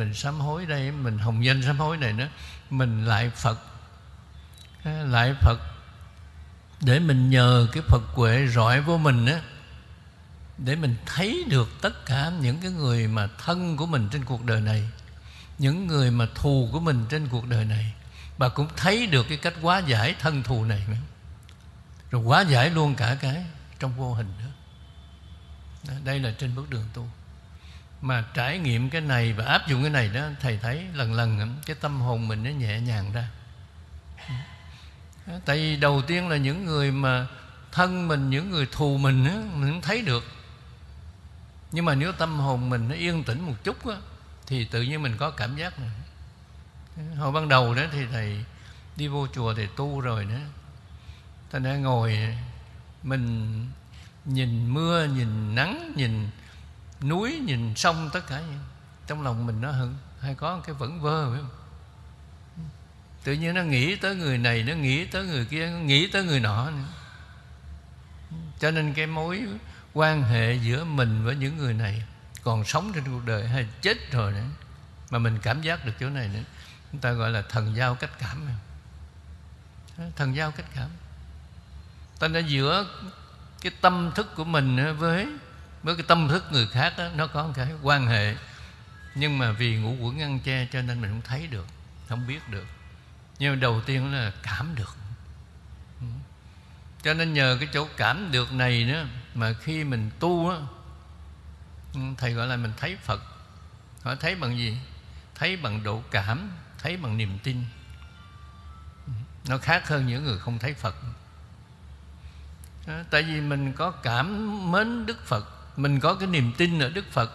mình sám hối đây, mình hồng danh sám hối này nữa. Mình lại phật. Lại phật. Để mình nhờ cái phật huệ rọi vô mình á, để mình thấy được tất cả những cái người mà thân của mình trên cuộc đời này, những người mà thù của mình trên cuộc đời này. Bà cũng thấy được cái cách hóa giải thân thù này nữa. Rồi hóa giải luôn cả cái trong vô hình nữa. Đây là trên bước đường tu mà trải nghiệm cái này và áp dụng cái này đó thầy thấy lần lần cái tâm hồn mình nó nhẹ nhàng ra. Tại vì đầu tiên là những người mà thân mình những người thù mình á, mình thấy được. Nhưng mà nếu tâm hồn mình nó yên tĩnh một chút á, thì tự nhiên mình có cảm giác này. Hồi ban đầu đó thì thầy đi vô chùa thì tu rồi đó. Thầy đã ngồi mình nhìn mưa nhìn nắng nhìn núi nhìn sông tất cả trong lòng mình nó hưng hay có cái vẫn vơ, phải không? Tự nhiên nó nghĩ tới người này, nó nghĩ tới người kia, nó nghĩ tới người nọ nữa. Cho nên cái mối quan hệ giữa mình với những người này còn sống trên cuộc đời hay chết rồi nữa, mà mình cảm giác được chỗ này nữa, chúng ta gọi là thần giao cách cảm. Thần giao cách cảm. Ta đã giữa cái tâm thức của mình với với cái tâm thức người khác đó, nó có một cái quan hệ. Nhưng mà vì ngũ quẩn ngăn che cho nên mình không thấy được không biết được. Nhưng đầu tiên là cảm được. Ừ. Cho nên nhờ cái chỗ cảm được này nữa mà khi mình tu á ừ, thầy gọi là mình thấy phật. Họ thấy bằng gì? Thấy bằng độ cảm thấy bằng niềm tin. Ừ. Nó khác hơn những người không thấy phật. Ờ, tại vì mình có cảm mến đức phật mình có cái niềm tin ở đức phật.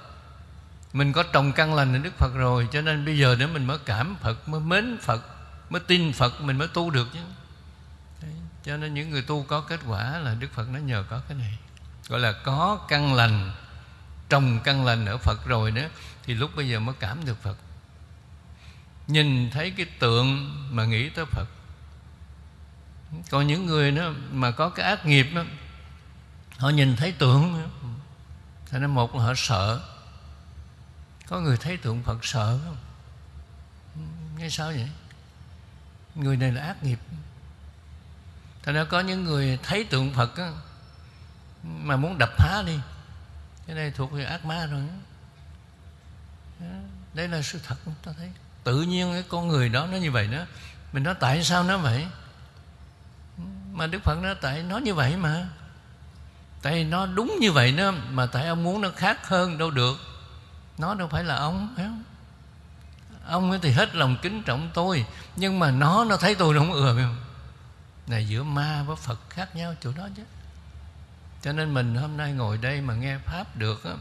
Mình có trồng căn lành ở đức phật rồi cho nên bây giờ nữa mình mới cảm phật mới mến phật mới tin phật mình mới tu được chứ. Đấy. cho nên những người tu có kết quả là đức phật nó nhờ có cái này. Gọi là có căn lành trồng căn lành ở phật rồi nữa thì lúc bây giờ mới cảm được phật. Nhìn thấy cái tượng mà nghĩ tới phật. Còn những người đó mà có cái ác nghiệp đó, họ nhìn thấy tượng cho nên một là họ sợ Có người thấy tượng Phật sợ không? Nghe sao vậy? Người này là ác nghiệp Thành ra có những người thấy tượng Phật á, Mà muốn đập phá đi Cái này thuộc về ác ma rồi đó. Đây là sự thật ta thấy Tự nhiên cái con người đó nó như vậy đó Mình nói tại sao nó vậy Mà Đức Phật nói tại nó như vậy mà tại nó đúng như vậy đó mà tại ông muốn nó khác hơn đâu được. Nó đâu phải là ông phải không? Ông thì hết lòng kính trọng tôi nhưng mà nó nó thấy tôi nó không ưa không? Này giữa ma với phật khác nhau chỗ đó chứ. Cho nên mình hôm nay ngồi đây mà nghe pháp được đó,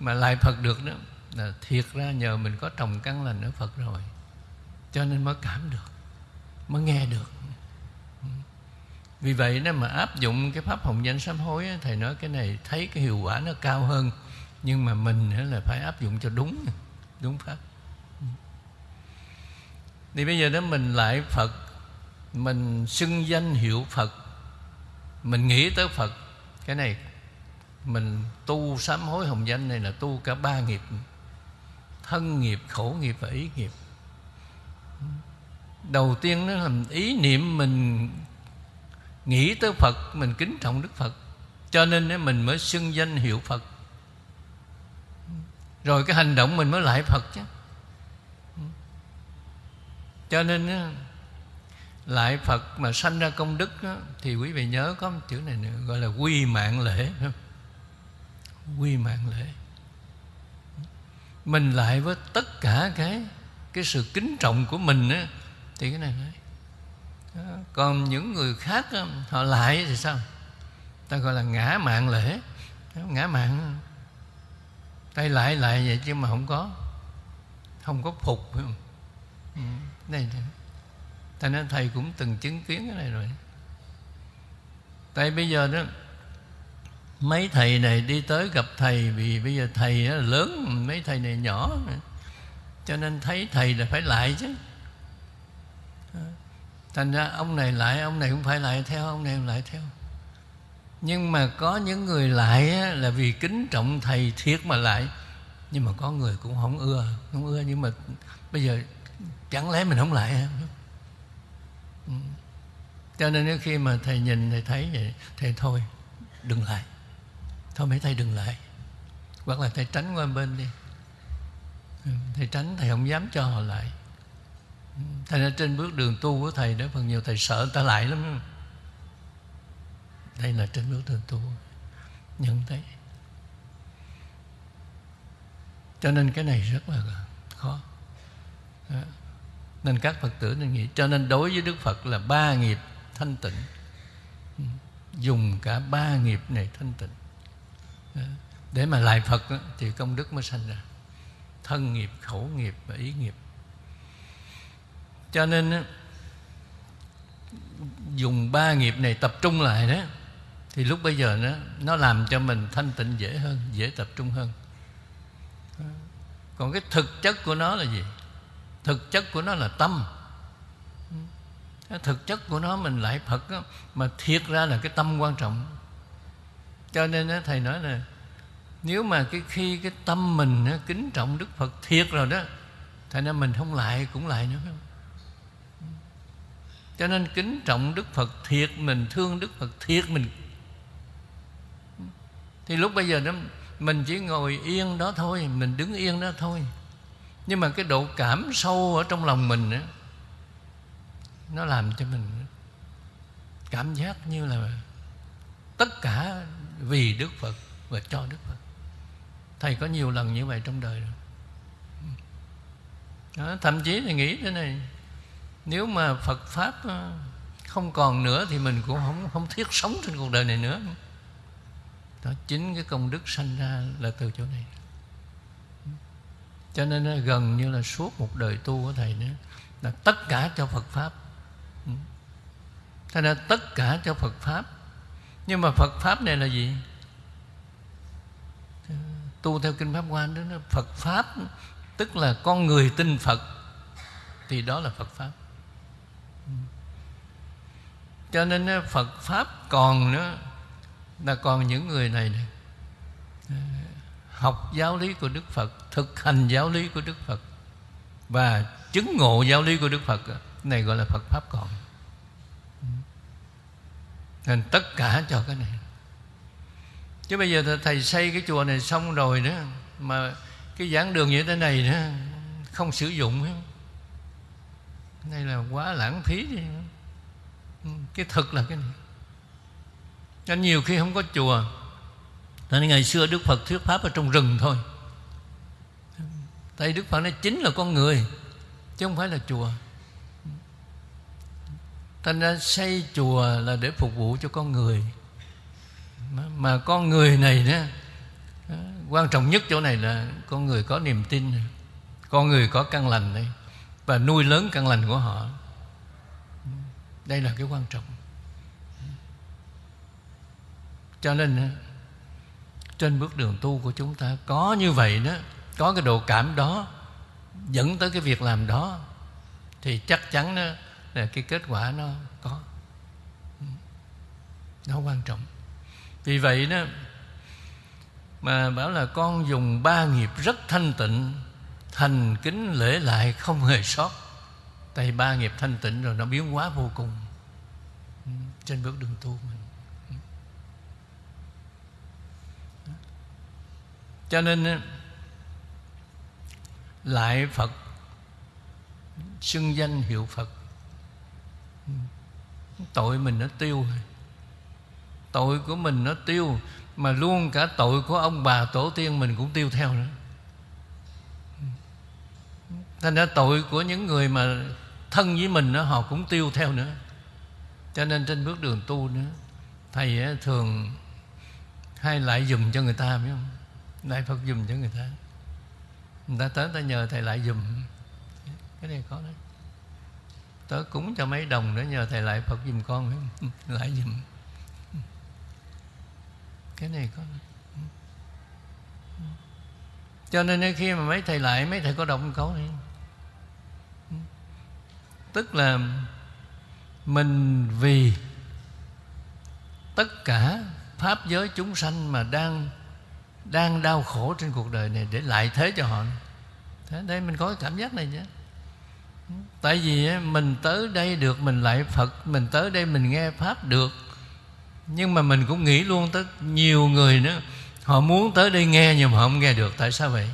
mà lại phật được đó là thiệt ra nhờ mình có trồng căn lành ở phật rồi. Cho nên mới cảm được mới nghe được vì vậy, nếu mà áp dụng cái pháp hồng danh sám hối thầy nói cái này thấy cái hiệu quả nó cao hơn. Nhưng mà mình là phải áp dụng cho đúng đúng pháp. Thì bây giờ đó mình lại phật, mình xưng danh hiệu phật, mình nghĩ tới phật, cái này, mình tu sám hối hồng danh này là tu cả ba nghiệp, thân nghiệp khổ nghiệp và ý nghiệp. Đầu tiên nó là ý niệm mình nghĩ tới phật mình kính trọng đức phật. Cho nên mình mới xưng danh hiệu phật. Rồi cái hành động mình mới lại phật chứ. Cho nên lại phật mà sanh ra công đức thì quý vị nhớ có một chữ này nữa gọi là quy mạng lễ. Quy mạng lễ. Mình lại với tất cả cái cái sự kính trọng của mình á, thì cái này nói còn những người khác um, họ lại thì sao? Ta gọi là ngã mạng lễ. Ngã mạng. Tay lại lại vậy chứ mà không có. Không có phục không? Ừ, đây ta nói thầy cũng từng chứng kiến cái này rồi. Tại bây giờ đó, mấy thầy này đi tới gặp thầy vì bây giờ thầy lớn, mấy thầy này nhỏ. Cho nên thấy thầy là phải lại chứ thành ra ông này lại, ông này cũng phải lại theo, ông này cũng lại theo. Nhưng mà có những người lại là vì kính trọng thầy thiệt mà lại. Nhưng mà có người cũng không ưa không ưa nhưng mà bây giờ chẳng lẽ mình không lại ừ. cho nên khi mà thầy nhìn, thầy thấy vậy, thầy thôi, đừng lại. Thôi mấy thầy đừng lại. Hoặc là thầy tránh qua bên đi. Ừ, thầy tránh, thầy không dám cho họ lại ừ, thầy ra trên bước đường tu của thầy đó phần nhiều thầy sợ người ta lại lắm. Đây là trên bước đường tu. Nhận thấy. Cho nên cái này rất là khó. Nên các phật tử nên nghĩ cho nên đối với đức phật là ba nghiệp thanh tịnh. Ừ. Dùng cả ba nghiệp này thanh tịnh. Để mà lại phật thì công đức mới sanh ra. Thân nghiệp khẩu nghiệp và ý nghiệp cho nên dùng ba nghiệp này tập trung lại đó thì lúc bây giờ nó nó làm cho mình thanh tịnh dễ hơn dễ tập trung hơn. Còn cái thực chất của nó là gì? Thực chất của nó là tâm. Thực chất của nó mình lại phật đó, mà thiệt ra là cái tâm quan trọng. Cho nên đó, thầy nói là nếu mà cái khi cái tâm mình đó, kính trọng đức phật thiệt rồi đó thầy nói mình không lại cũng lại nữa. không cho nên kính trọng đức phật thiệt mình thương đức phật thiệt mình. Thì lúc bây giờ đó mình chỉ ngồi yên đó thôi mình đứng yên đó thôi. Nhưng mà cái độ cảm sâu ở trong lòng mình đó, nó làm cho mình cảm giác như là tất cả vì đức phật và cho đức phật. Thầy có nhiều lần như vậy trong đời rồi. Đó, thậm chí thầy nghĩ thế này nếu mà phật pháp ờ, không còn nữa thì mình cũng không không thiết sống trên cuộc đời này nữa. Đó, chính cái công đức sanh ra là từ chỗ này. Cho nên gần như là suốt một đời tu của thầy nữa, là tất cả cho Phật pháp. Ừ. Thành nên tất cả cho Phật pháp. Nhưng mà Phật pháp này là gì? Tu theo kinh pháp hoa đó Phật pháp, tức là con người tin Phật, thì đó là Phật pháp cho nên Phật pháp còn nữa là còn những người này, này học giáo lý của Đức Phật thực hành giáo lý của Đức Phật và chứng ngộ giáo lý của Đức Phật này gọi là Phật pháp còn. Nên tất cả cho cái này. Chứ bây giờ thầy xây cái chùa này xong rồi nữa mà cái giảng đường như thế này nữa không sử dụng đây là quá lãng phí đi. Ừ, cái thực là cái này. Cho nhiều khi không có chùa nên ngày xưa Đức Phật thuyết pháp ở trong rừng thôi. Tại Đức Phật nói chính là con người Chứ không phải là chùa. Thành ra xây chùa là để phục vụ cho con người. Mà, con người này đó Quan trọng nhất chỗ này là Con người có niềm tin Con người có căn lành đấy Và nuôi lớn căn lành của họ. Đây là cái quan trọng. Cho nên ờ, trên bước đường tu của chúng ta có như vậy đó, có cái độ cảm đó, dẫn tới cái việc làm đó, thì chắc chắn đó là cái kết quả nó có. Nó quan trọng. Vì vậy đó, mà bảo là con dùng ba nghiệp rất thanh tịnh, thành kính lễ lại không hề sót tại ba nghiệp thanh tịnh rồi, nó biến hóa vô cùng. Ừ, trên bước đường tu mình. Ừ. Cho nên ừ, lại phật, xưng danh hiệu phật. Tội mình nó tiêu tội của mình nó tiêu, mà luôn cả tội của ông bà tổ tiên mình cũng tiêu theo nữa. Thành ra tội của những người mà thân với mình đó, họ cũng tiêu theo nữa. Cho nên trên bước đường tu nữa thầy thường hay lại dùm cho người ta biết không? Lại Phật dùm cho người ta. Người ta tới ta nhờ Thầy lại dùm. Cái này có đấy. Tớ cúng cho mấy đồng nữa nhờ Thầy lại Phật dùm con Lại dùm. Cái này có đấy. Cho nên khi mà mấy thầy lại Mấy thầy có động câu này. Tức là Mình vì Tất cả Pháp giới chúng sanh mà đang đang đau khổ trên cuộc đời này để lại thế cho họ. Thế đây mình có cái cảm giác này nhé, tại vì mình tới đây được mình lại phật mình tới đây mình nghe pháp được. Nhưng mà mình cũng nghĩ luôn tới nhiều người nữa họ muốn tới đây nghe nhưng mà họ không nghe được. Tại sao vậy?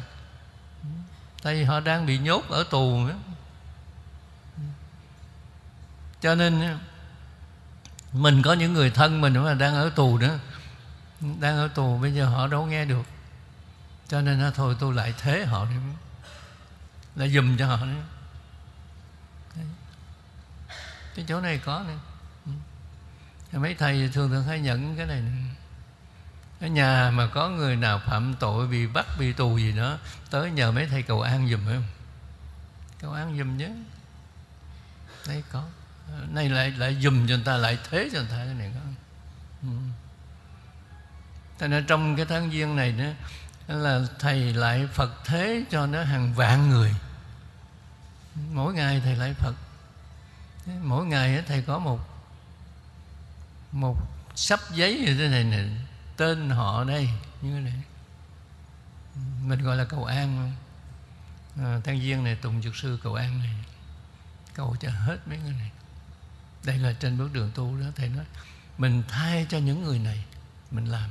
Tại vì họ đang bị nhốt ở tù nữa cho nên mình có những người thân mình mà đang ở tù nữa đang ở tù, bây giờ họ đâu nghe được. Cho nên thôi tôi lại thế họ đi. Lại dùm cho họ nữa cái chỗ này có nữa ừ. mấy thầy thường thường hay nhận cái này nữa. ở nhà mà có người nào phạm tội bị bắt, bị tù gì đó, tới nhờ mấy thầy cầu an dùm không? Cầu an dùm nhé. Đây có nay lại lại dùm cho người ta lại thế cho người ta cái này không? Ừ. Cho nên trong cái tháng giêng này nữa là thầy lại Phật thế cho nó hàng vạn người. Mỗi ngày thầy lại Phật. Mỗi ngày thầy có một một sắp giấy như thế này nè tên họ đây như thế này. Mình gọi là cầu an. À, tháng giêng này tùng dược sư cầu an này. Cầu cho hết mấy người này đây là trên bước đường tu đó thầy nói. Mình thay cho những người này mình làm.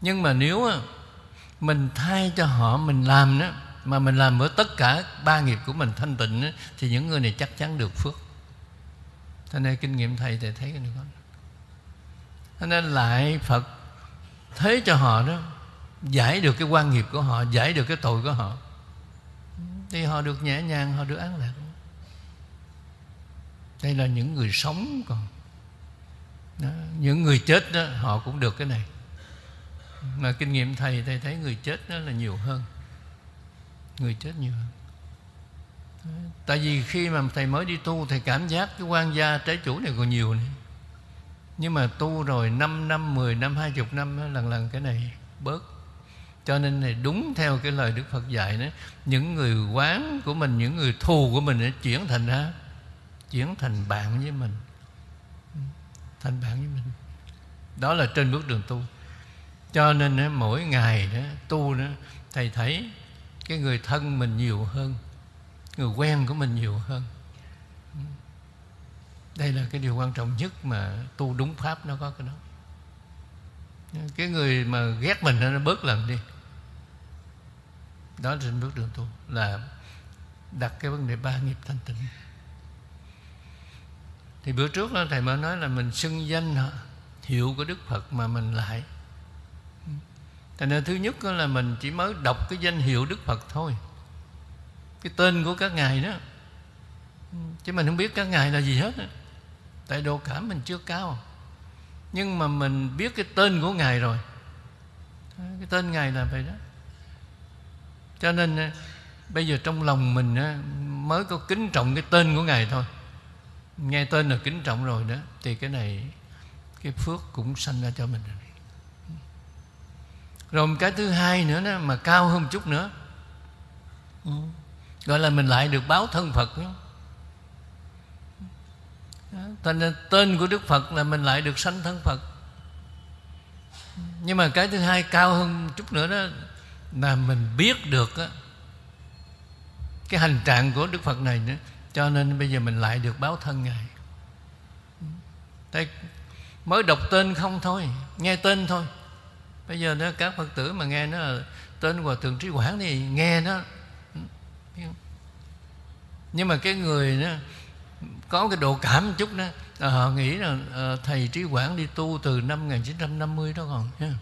Nhưng mà nếu mình thay cho họ mình làm đó mà mình làm với tất cả ba nghiệp của mình thanh tịnh đó, thì những người này chắc chắn được phước. Cho nên kinh nghiệm thầy thầy thấy cái này con cho nên lại phật thế cho họ đó giải được cái quan nghiệp của họ giải được cái tội của họ. Thì họ được nhẹ nhàng họ được an lạc đây là những người sống còn. Đó. những người chết đó họ cũng được cái này. Mà kinh nghiệm thầy thầy thấy người chết đó là nhiều hơn. Người chết nhiều hơn. Tại vì khi mà thầy mới đi tu thầy cảm giác cái quan gia trái chủ này còn nhiều nữa nhưng mà tu rồi 5 năm, 10 năm, 20 năm lần lần cái này bớt. Cho nên này đúng theo cái lời Đức Phật dạy đó những người quán của mình những người thù của mình chuyển thành ra chuyển thành bạn với mình. Thành bạn với mình. Đó là trên bước đường tu. Cho nên mỗi ngày đó, tu đó, thầy thấy cái người thân mình nhiều hơn, người quen của mình nhiều hơn. Đây là cái điều quan trọng nhất mà tu đúng pháp nó có cái đó. Cái người mà ghét mình nó bớt lần đi. Đó là trên bước đường tu, là đặt cái vấn đề ba nghiệp thanh tịnh thì bữa trước đó thầy mới nói là mình xưng danh hiệu của đức phật mà mình lại. Thành ra thứ nhất là mình chỉ mới đọc cái danh hiệu đức phật thôi. Cái tên của các ngài đó. Chứ mình không biết các ngài là gì hết tại độ cảm mình chưa cao. Nhưng mà mình biết cái tên của ngài rồi. Cái tên ngài là vậy đó. Cho nên à, bây giờ trong lòng mình à, mới có kính trọng cái tên của ngài thôi nghe tên là kính trọng rồi đó thì cái này cái phước cũng sanh ra cho mình rồi. Rồi một cái thứ hai nữa đó, mà cao hơn một chút nữa. Ừ. Gọi là mình lại được báo thân phật đó. Thành tên của Đức Phật là mình lại được sanh thân Phật. Nhưng mà cái thứ hai cao hơn chút nữa đó Là mình biết được đó, Cái hành trạng của Đức Phật này nữa. Cho nên bây giờ mình lại được báo thân Ngài. Thế Mới đọc tên không thôi Nghe tên thôi. Bây giờ đó các phật tử mà nghe nó tên hòa thượng trí quảng thì nghe nó. Nhưng mà cái người đó có cái độ cảm một chút đó à, họ nghĩ là à, thầy trí quảng đi tu từ năm 1950 đó còn nha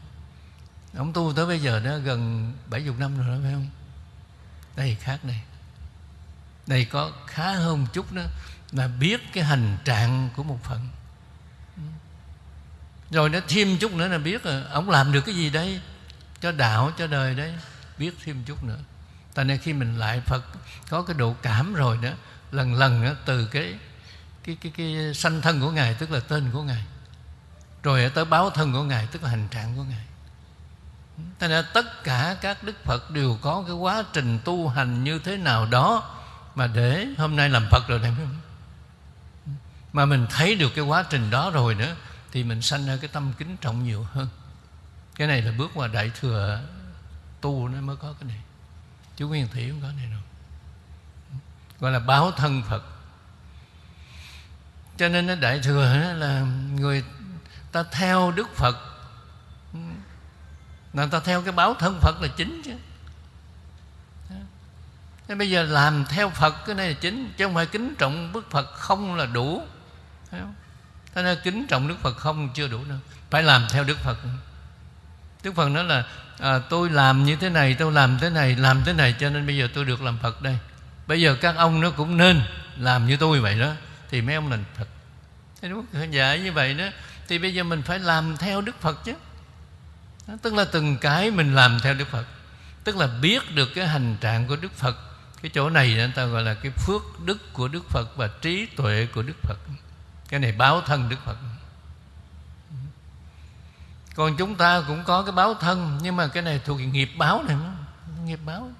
ông tu tới bây giờ đó gần 70 năm rồi đó phải không? Đây khác đây đây có khá hơn một chút đó là biết cái hành trạng của một phận. Rồi nó thêm chút nữa là biết là ông làm được cái gì đấy cho đạo cho đời đấy biết thêm chút nữa. Tại nên khi mình lại phật có cái độ cảm rồi đó lần lần đó, từ cái cái cái cái sanh thân của ngài tức là tên của ngài. Rồi tới báo thân của ngài tức là hành trạng của ngài. Thế nên tất cả các Đức Phật đều có cái quá trình tu hành như thế nào đó mà để hôm nay làm Phật rồi này, Mà mình thấy được cái quá trình đó rồi nữa, thì mình sanh ra cái tâm kính trọng nhiều hơn. Cái này là bước qua đại thừa tu nó mới có cái này. Chú nguyên thủy không có này đâu. Gọi là báo thân phật. Cho nên nó đại thừa là người ta theo đức phật. Là ta theo cái báo thân phật là chính chứ. Thế bây giờ làm theo Phật cái này là chính Chứ không phải kính trọng Đức Phật không là đủ. Thế nên kính trọng Đức Phật không chưa đủ đâu Phải làm theo Đức Phật. Đức Phật nói là à, Tôi làm như thế này, tôi làm thế này Làm thế này cho nên bây giờ tôi được làm Phật đây. Bây giờ các ông nó cũng nên Làm như tôi vậy đó Thì mấy ông là Phật. Thế đúng không? Dạy như vậy đó. Thì bây giờ mình phải làm theo Đức Phật chứ. Đó, Tức là từng cái mình làm theo Đức Phật. Tức là biết được cái hành trạng của Đức Phật cái chỗ này người ta gọi là cái phước đức của đức phật và trí tuệ của đức phật. Cái này báo thân đức phật. Còn chúng ta cũng có cái báo thân, nhưng mà cái này thuộc nghiệp báo này nghiệp báo.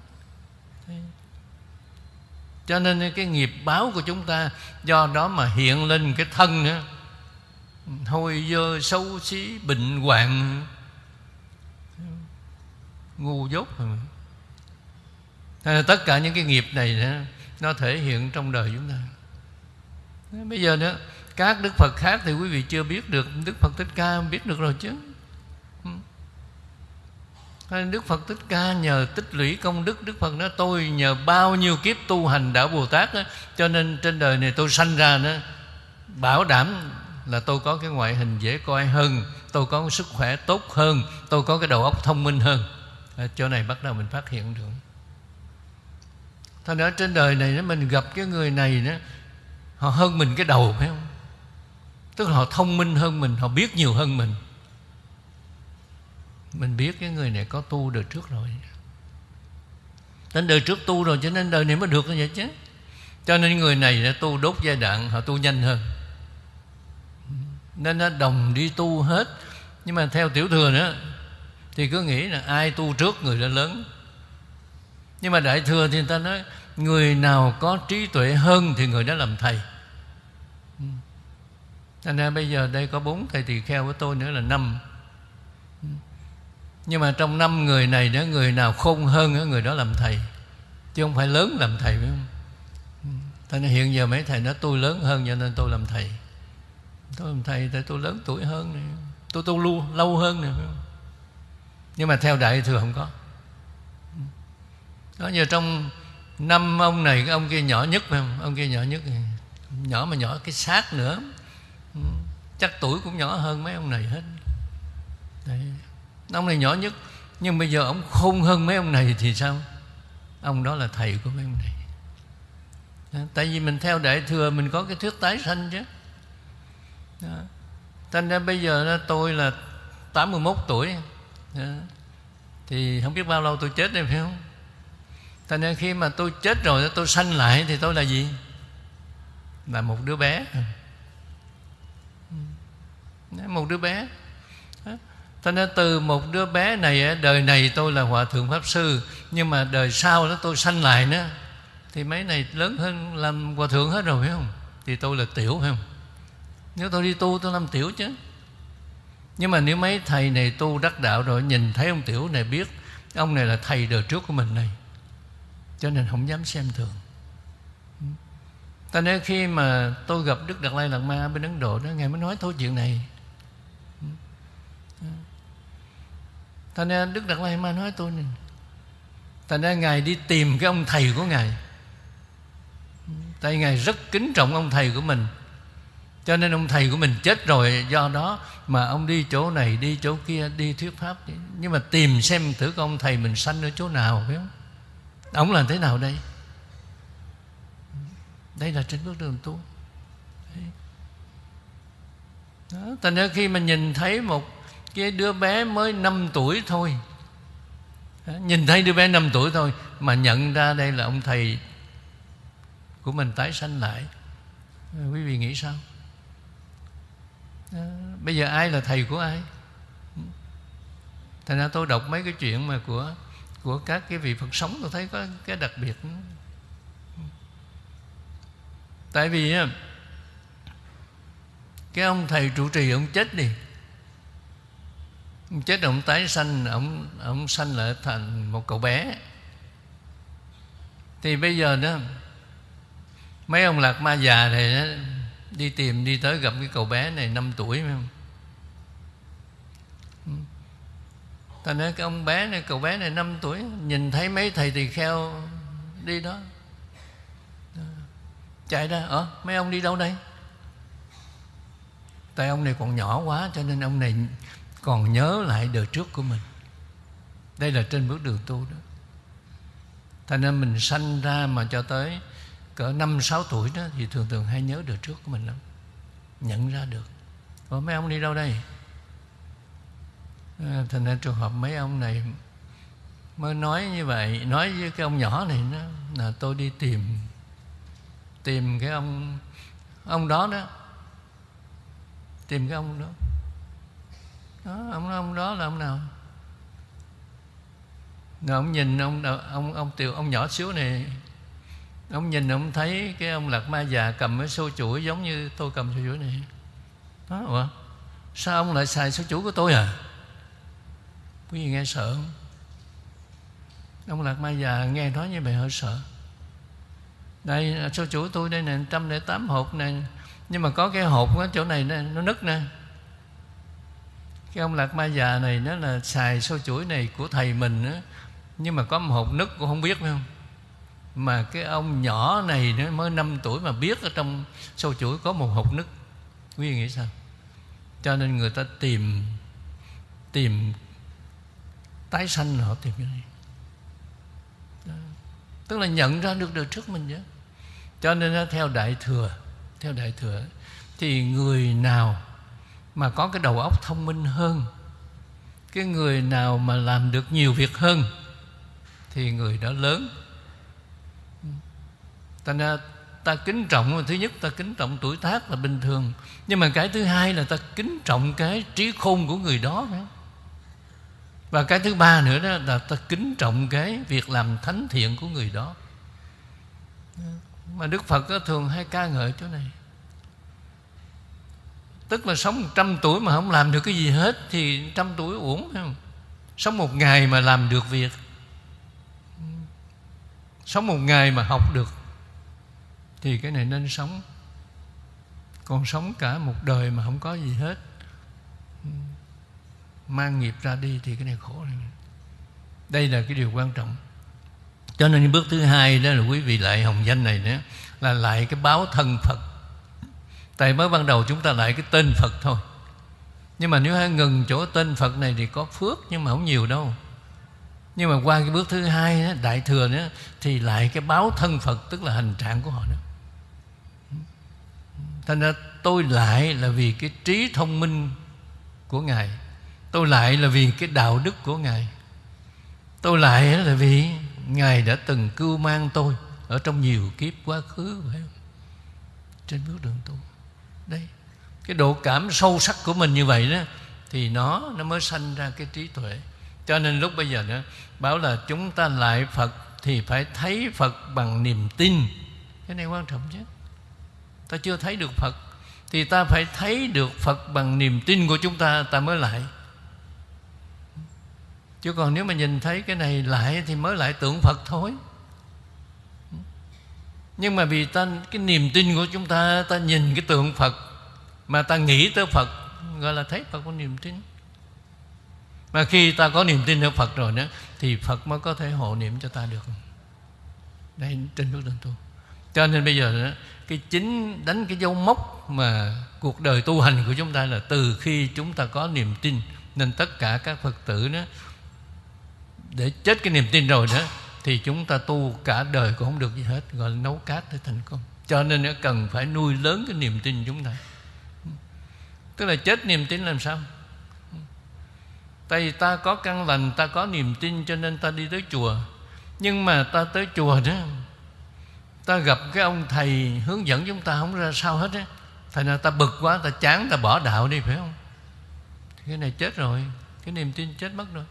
Cho nên cái nghiệp báo của chúng ta, do đó mà hiện lên cái thân nữa hôi dơ xấu xí bệnh hoạn. Ngu dốt rồi tất cả những cái nghiệp này nó thể hiện trong đời chúng ta. Bây giờ nữa các đức phật khác thì quý vị chưa biết được đức phật thích ca biết được rồi chứ. Đức Phật Thích Ca nhờ tích lũy công đức Đức Phật nói tôi nhờ bao nhiêu kiếp tu hành đạo Bồ Tát đó, Cho nên trên đời này tôi sanh ra đó Bảo đảm là tôi có cái ngoại hình dễ coi hơn Tôi có sức khỏe tốt hơn Tôi có cái đầu óc thông minh hơn. Ở chỗ này bắt đầu mình phát hiện được. Thành ra trên đời này nếu mình gặp cái người này đó, Họ hơn mình cái đầu phải không? Tức là họ thông minh hơn mình Họ biết nhiều hơn mình. Mình biết cái người này có tu đời trước rồi. Đến đời trước tu rồi Cho nên đời này mới được như vậy chứ. Cho nên người này đã tu đốt giai đoạn Họ tu nhanh hơn. Nên nó đồng đi tu hết. Nhưng mà theo tiểu thừa nữa Thì cứ nghĩ là ai tu trước người đã lớn nhưng mà đại thừa thì người ta nói người nào có trí tuệ hơn thì người đó làm thầy ừ. thành ra bây giờ đây có bốn thầy tỳ kheo của tôi nữa là năm ừ. nhưng mà trong năm người này đó người nào khôn hơn người đó làm thầy chứ không phải lớn làm thầy phải không ừ. Thế nên hiện giờ mấy thầy nói tôi lớn hơn cho nên tôi làm thầy Tôi làm thầy tại tôi lớn tuổi hơn này. Tôi tu lâu, lâu hơn này. Nhưng mà theo Đại Thừa không có đó giờ trong năm ông này, cái ông kia nhỏ nhất phải không ông kia nhỏ nhất nhỏ mà nhỏ cái xác nữa ừ, chắc tuổi cũng nhỏ hơn mấy ông này hết Đấy. ông này nhỏ nhất, nhưng bây giờ ông khôn hơn mấy ông này thì sao ông đó là thầy của mấy ông này đó. tại vì mình theo đại thừa, mình có cái thuyết tái sanh chứ đó. thành ra bây giờ tôi là 81 tuổi đó. thì không biết bao lâu tôi chết đây, phải không cho nên khi mà tôi chết rồi tôi sanh lại Thì tôi là gì? Là một đứa bé Một đứa bé Cho nên từ một đứa bé này Đời này tôi là Hòa Thượng Pháp Sư, Nhưng mà đời sau đó tôi sanh lại nữa Thì mấy này lớn hơn Làm Hòa Thượng hết rồi, phải không? Thì tôi là tiểu, phải không? Nếu tôi đi tu, tôi làm tiểu chứ Nhưng mà nếu mấy thầy này tu đắc đạo rồi, Nhìn thấy ông tiểu này biết, Ông này là thầy đời trước của mình này cho nên không dám xem thường. Ta nên khi mà tôi gặp đức đạt lai lạt ma bên ấn độ đó, ngài mới nói thôi chuyện này. Ta nên đức đạt lai ma nói tôi này thành ra ngài đi tìm cái ông thầy của ngài. Tại ngài rất kính trọng ông thầy của mình. Cho nên ông thầy của mình chết rồi, do đó mà ông đi chỗ này, đi chỗ kia, đi thuyết pháp. Nhưng mà tìm xem thử ông thầy mình sanh ở chỗ nào, phải không? Ông làm thế nào đây? Đây là trên bước đường tu. Đó, thành ra khi mà nhìn thấy một cái đứa bé mới 5 tuổi thôi. Đó, nhìn thấy đứa bé 5 tuổi thôi mà nhận ra đây là ông thầy của mình tái sanh lại. Quý vị nghĩ sao? Đó, bây giờ ai là thầy của ai? Thành ra tôi đọc mấy cái chuyện mà của của các cái vị Phật sống tôi thấy có cái đặc biệt. Tại vì cái ông thầy trụ trì ông chết đi. Ông chết ông tái sanh ông ông sanh lại thành một cậu bé. Thì bây giờ đó mấy ông lạc ma già này đó, đi tìm đi tới gặp cái cậu bé này 5 tuổi phải không? Thành ra cái ông bé này, cậu bé này 5 tuổi, nhìn thấy mấy thầy tỳ kheo đi đó. Chạy ra ở mấy ông đi đâu đây? Tại ông này còn nhỏ quá, cho nên ông này còn nhớ lại đời trước của mình. Đây là trên bước đường tu đó. Thành nên mình sanh ra mà cho tới cỡ năm, sáu tuổi đó, thì thường thường hay nhớ đời trước của mình lắm. Nhận ra được. Ủa, mấy ông đi đâu đây? À, thành ra trường hợp mấy ông này mới nói như vậy nói với cái ông nhỏ này đó là tôi đi tìm tìm cái ông ông đó đó tìm cái ông đó. Đó ông ông đó là ông nào? Rồi ông nhìn ông ông ông tiểu ông nhỏ xíu này ông nhìn ông thấy cái ông lạc ma già cầm cái xô chuỗi giống như tôi cầm xô chuỗi này. Đó ủa sao ông lại xài xô chuỗi của tôi à? Quý vị nghe sợ không? Ông lạc ma già nghe nói như vậy hơi sợ. Đây, sao chuỗi tôi đây nè, trăm lẻ tám hộp này nhưng mà có cái hộp ở chỗ này nè, nó nứt nè. Cái ông lạc ma già này nó là xài xô chuỗi này của thầy mình á. Nhưng mà có một hộp nứt cũng không biết, phải không? Mà cái ông nhỏ này nó mới 5 tuổi mà biết ở trong sâu chuỗi có một hộp nứt. Quý vị nghĩ sao? Cho nên người ta tìm tìm tái sanh họ tìm cái này Đó. tức là nhận ra được đời trước mình chứ cho nên theo đại thừa, theo đại thừa thì người nào mà có cái đầu óc thông minh hơn, cái người nào mà làm được nhiều việc hơn, thì người đó lớn. Ta ra ta kính trọng, thứ nhất ta kính trọng tuổi tác là bình thường, nhưng mà cái thứ hai là ta kính trọng cái trí khôn của người đó phải và cái thứ ba nữa đó là ta kính trọng cái việc làm thánh thiện của người đó. Mà Đức Phật đó thường hay ca ngợi chỗ này. Tức là sống trăm tuổi mà không làm được cái gì hết Thì trăm tuổi uổng không? Sống một ngày mà làm được việc. Sống một ngày mà học được Thì cái này nên sống. Còn sống cả một đời mà không có gì hết. Mang nghiệp ra đi thì cái này khổ này. Đây là cái điều quan trọng. Cho nên bước thứ hai đó là quý vị lại hồng danh này nữa Là lại cái báo thân Phật. Tại mới ban đầu chúng ta lại cái tên Phật thôi. Nhưng mà nếu hai ngừng chỗ tên Phật này Thì có phước nhưng mà không nhiều đâu. Nhưng mà qua cái bước thứ hai đó, Đại thừa nữa Thì lại cái báo thân Phật Tức là hành trạng của họ đó Thành ra tôi lại là vì cái trí thông minh của Ngài. Tôi lại là vì cái đạo đức của Ngài. Tôi lại là vì Ngài đã từng cưu mang tôi Ở trong nhiều kiếp quá khứ, phải không? Trên bước đường tu. Đây, cái độ cảm sâu sắc của mình như vậy đó, thì nó nó mới sanh ra cái trí tuệ. Cho nên lúc bây giờ nữa bảo là chúng ta lại Phật thì phải thấy Phật bằng niềm tin. Cái này quan trọng chứ ta chưa thấy được Phật, thì ta phải thấy được Phật bằng niềm tin của chúng ta ta mới lại chứ còn nếu mà nhìn thấy cái này lại thì mới lại tưởng Phật thôi. Nhưng mà vì ta cái niềm tin của chúng ta ta nhìn cái tượng Phật mà ta nghĩ tới Phật gọi là thấy Phật có niềm tin. Mà khi ta có niềm tin ở Phật rồi nữa thì Phật mới có thể hộ niệm cho ta được. Đây trên bước đường tu. Cho nên bây giờ đó, cái chính đánh cái dấu mốc mà cuộc đời tu hành của chúng ta là từ khi chúng ta có niềm tin nên tất cả các Phật tử đó để chết cái niềm tin rồi đó, thì chúng ta tu cả đời cũng không được gì hết, gọi là nấu cát để thành công. Cho nên nó cần phải nuôi lớn cái niềm tin chúng ta. Tức là chết niềm tin làm sao? Tại vì ta có căn lành, ta có niềm tin cho nên ta đi tới chùa. Nhưng mà ta tới chùa đó, ta gặp cái ông thầy hướng dẫn chúng ta không ra sao hết á. Thành ra ta bực quá, ta chán, ta bỏ đạo đi, phải không? Cái này chết rồi, cái niềm tin chết mất rồi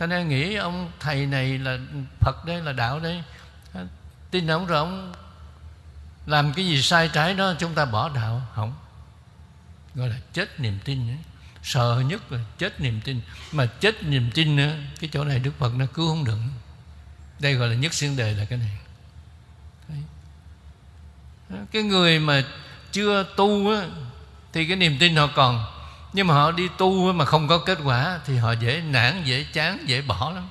ta nên nghĩ ông thầy này là phật đây là đạo đây tin ông rồi ông làm cái gì sai trái đó chúng ta bỏ đạo. Không. Gọi là chết niềm tin ấy. sợ nhất là chết niềm tin. Mà chết niềm tin nữa cái chỗ này đức phật nó cứu không được. Đây gọi là nhất xuyên đề là cái này. Đấy. cái người mà chưa tu á, thì cái niềm tin họ còn nhưng mà họ đi tu mà không có kết quả thì họ dễ nản, dễ chán, dễ bỏ lắm.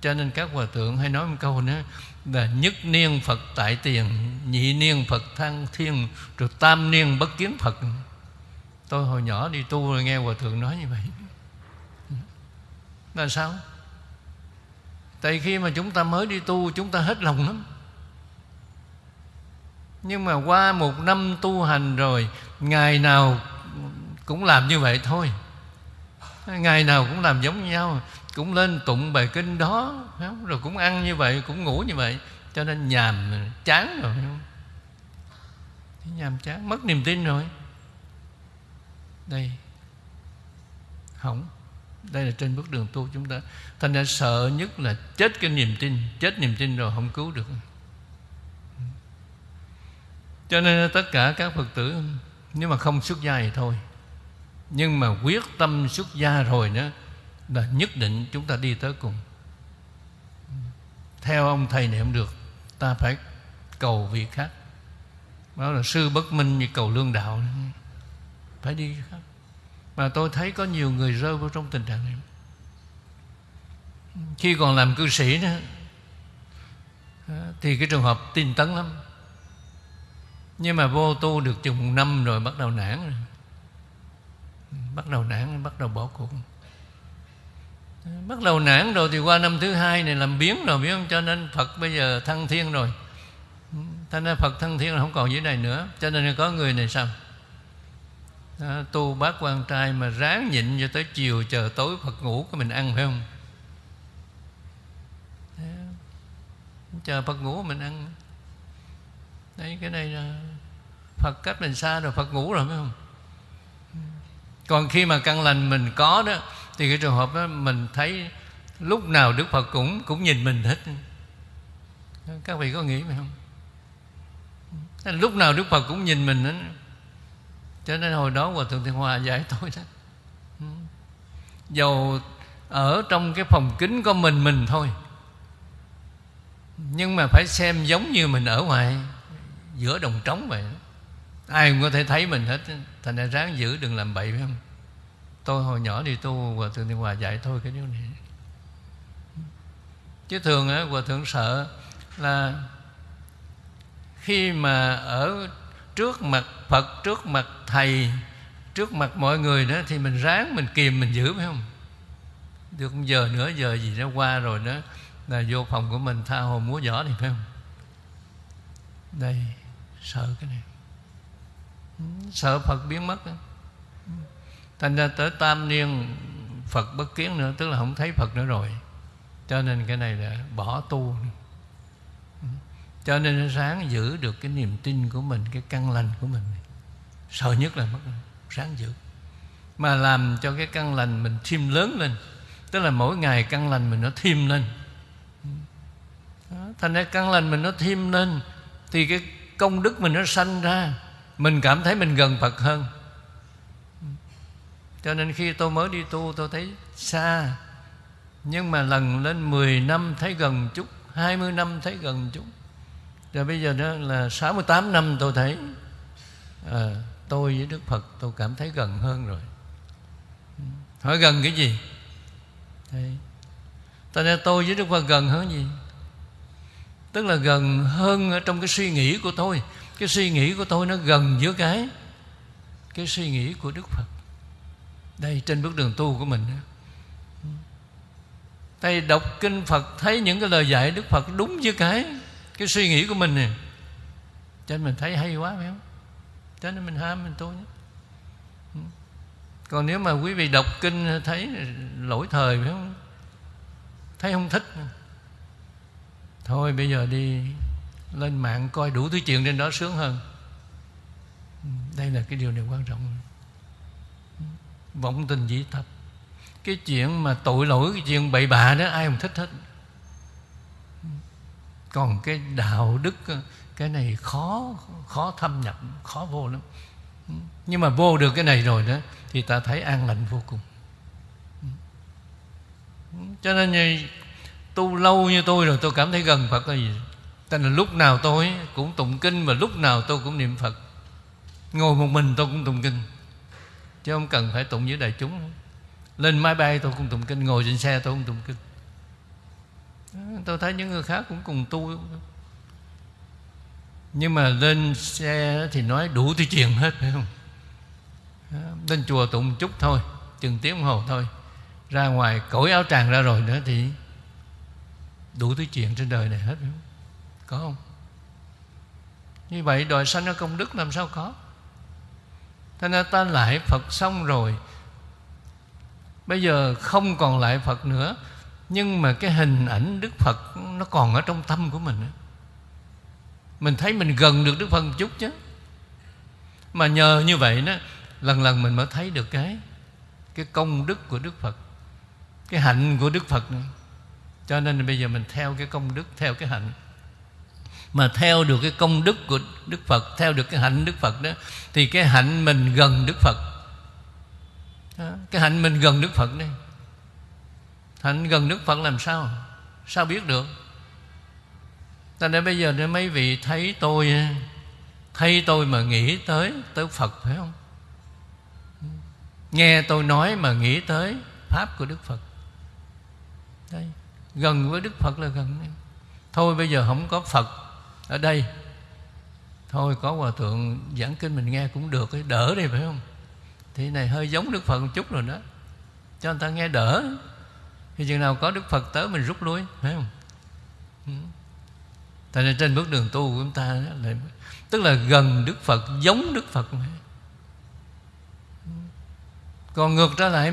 Cho nên các hòa thượng hay nói một câu nữa là nhất niên Phật tại tiền, nhị niên Phật thăng thiên, rồi tam niên bất kiến Phật. Tôi hồi nhỏ đi tu rồi nghe hòa thượng nói như vậy. Là sao? Tại khi mà chúng ta mới đi tu, chúng ta hết lòng lắm. Nhưng mà qua một năm tu hành rồi, ngày nào cũng làm như vậy thôi. Ngày nào cũng làm giống nhau, cũng lên tụng bài kinh đó rồi cũng ăn như vậy, cũng ngủ như vậy, cho nên nhàm, chán rồi không? nhàm chán, mất niềm tin rồi. Đây. Hỏng. Đây là trên bước đường tu chúng ta. Thành ra sợ nhất là chết cái niềm tin, chết niềm tin rồi không cứu được. Cho nên tất cả các phật tử, nếu mà không xuất gia thì thôi nhưng mà quyết tâm xuất gia rồi nữa là nhất định chúng ta đi tới cùng. Theo ông thầy này không được, ta phải cầu việc khác. Đó là sư bất minh như cầu lương đạo. Phải đi khác. Mà tôi thấy có nhiều người rơi vào trong tình trạng này. Khi còn làm cư sĩ nữa thì cái trường hợp tin tấn lắm. Nhưng mà vô tu được chừng một năm rồi bắt đầu nản rồi bắt đầu nản bắt đầu bỏ cuộc. Bắt đầu nản rồi thì qua năm thứ hai này làm biến rồi biết không? Cho nên phật bây giờ thăng thiên rồi. Thành ra phật thăng thiên là không còn dưới này nữa. Cho nên có người này sao? Đó, tu bát quan trai mà ráng nhịn cho tới chiều chờ tối phật ngủ cái mình ăn phải không? Chờ phật ngủ mình ăn. Đấy cái này là phật cách mình xa rồi phật ngủ rồi phải không? Còn khi mà căn lành mình có đó, thì cái trường hợp đó mình thấy lúc nào đức phật cũng cũng nhìn mình hết. Các vị có nghĩ vậy không? Lúc nào đức phật cũng nhìn mình hết. Cho nên hồi đó hòa thượng thiên hòa dạy tôi đó. Dầu ở trong cái phòng kính có mình mình thôi, nhưng mà phải xem giống như mình ở ngoài, giữa đồng trống vậy ai cũng có thể thấy mình hết thành ra ráng giữ đừng làm bậy, phải không? Tôi hồi nhỏ đi tu, hòa thượng thì hòa dạy thôi cái điều này. Chứ thường á, hòa thượng sợ là khi mà ở trước mặt phật, trước mặt thầy, trước mặt mọi người đó, thì mình ráng mình kìm mình giữ, phải không? Được một giờ nữa, giờ gì nó qua rồi đó, là vô phòng của mình tha hồ múa giỏ thì phải không? Đây, sợ cái này sợ phật biến mất. Thành ra tới tam niên phật bất kiến nữa tức là không thấy phật nữa rồi. Cho nên cái này là bỏ tu. Cho nên sáng giữ được cái niềm tin của mình cái căn lành của mình. Sợ nhất là mất. Sáng giữ. Mà làm cho cái căn lành mình thêm lớn lên. Tức là mỗi ngày căn lành mình nó thêm lên. Đó, thành ra căn lành mình nó thêm lên thì cái công đức mình nó sanh ra mình cảm thấy mình gần phật hơn. Cho nên khi tôi mới đi tu tôi thấy xa. Nhưng mà lần lên 10 năm thấy gần chút 20 năm thấy gần chút. Rồi bây giờ đó là 68 năm tôi thấy à, tôi với Đức Phật tôi cảm thấy gần hơn rồi. Hỏi gần cái gì? Đấy. Tại nên tôi với Đức Phật gần hơn gì? Tức là gần hơn ở trong cái suy nghĩ của tôi. Cái suy nghĩ của tôi nó gần với cái Cái suy nghĩ của Đức Phật. Đây, trên bước đường tu của mình Thầy đọc kinh Phật, Thấy những cái lời dạy Đức Phật đúng với cái Cái suy nghĩ của mình nè. Cho nên mình thấy hay quá, phải không? Cho nên mình ham, mình tu nhé còn nếu mà quý vị đọc kinh thấy lỗi thời, phải không? Thấy không thích thôi, bây giờ đi lên mạng coi đủ thứ chuyện trên đó sướng hơn. Ừ, đây là cái điều này quan trọng. Vọng tình dĩ tập cái chuyện mà tội lỗi, cái chuyện bậy bạ đó, ai không thích hết. Còn cái đạo đức, cái này khó khó thâm nhập, khó vô lắm. Nhưng mà vô được cái này rồi đó, thì ta thấy an lành vô cùng. Cho nên như tu lâu như tôi rồi, tôi cảm thấy gần Phật là gì? Tại là lúc nào tôi cũng tụng kinh Và lúc nào tôi cũng niệm Phật. Ngồi một mình tôi cũng tụng kinh. Chứ không cần phải tụng với đại chúng. Lên máy bay tôi cũng tụng kinh, Ngồi trên xe tôi cũng tụng kinh. Tôi thấy những người khác cũng cùng tu. Nhưng mà lên xe thì nói đủ thứ chuyện hết, phải không? Lên chùa tụng chút thôi, Chừng tiếng đồng hồ thôi. Ra ngoài cởi áo tràng ra rồi nữa thì Đủ thứ chuyện trên đời này hết, phải không? Có không? Như vậy đòi sanh ở công đức làm sao có? Thế nên ta lại Phật xong rồi. Bây giờ không còn lại Phật nữa, Nhưng mà cái hình ảnh Đức Phật Nó còn ở trong tâm của mình Mình thấy mình gần được Đức Phật một chút chứ. Mà nhờ như vậy đó, Lần lần mình mới thấy được cái Cái công đức của Đức Phật, Cái hạnh của Đức Phật này cho nên bây giờ mình theo cái công đức, theo cái hạnh mà theo được cái công đức của Đức Phật theo được cái hạnh Đức Phật đó thì cái hạnh mình gần Đức Phật. Đó, cái hạnh mình gần Đức Phật đây. Hạnh gần Đức Phật làm sao? Sao biết được? Ta nên bây giờ để mấy vị thấy tôi thấy tôi mà nghĩ tới tới Phật phải không? Nghe tôi nói mà nghĩ tới pháp của Đức Phật. Đây gần với đức phật là gần thôi bây giờ không có phật ở đây. Thôi, có hòa thượng giảng kinh mình nghe cũng được cái đỡ đi, phải không? Thì này hơi giống đức phật một chút rồi đó. Cho người ta nghe đỡ. Thì chừng nào có đức phật tới mình rút lui, phải không? Ừ. Tại nên trên bước đường tu của chúng ta là tức là gần đức phật, giống đức phật ừ. còn ngược trở lại,